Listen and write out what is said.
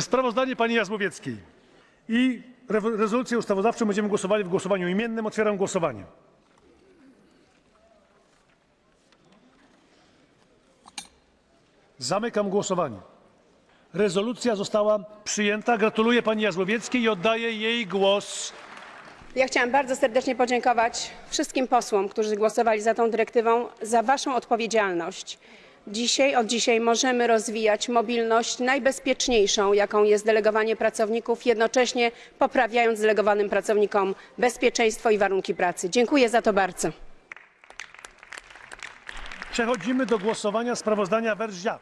Sprawozdanie pani Jazłowieckiej i re- rezolucję ustawodawczą będziemy głosowali w głosowaniu imiennym. Otwieram głosowanie. Zamykam głosowanie. Rezolucja została przyjęta. Gratuluję pani Jazłowieckiej i oddaję jej głos. Ja chciałam bardzo serdecznie podziękować wszystkim posłom, którzy głosowali za tą dyrektywą, za Waszą odpowiedzialność. Dzisiaj, od dzisiaj możemy rozwijać mobilność najbezpieczniejszą, jaką jest delegowanie pracowników, jednocześnie poprawiając delegowanym pracownikom bezpieczeństwo i warunki pracy. Dziękuję za to bardzo. Przechodzimy do głosowania sprawozdania Weržia.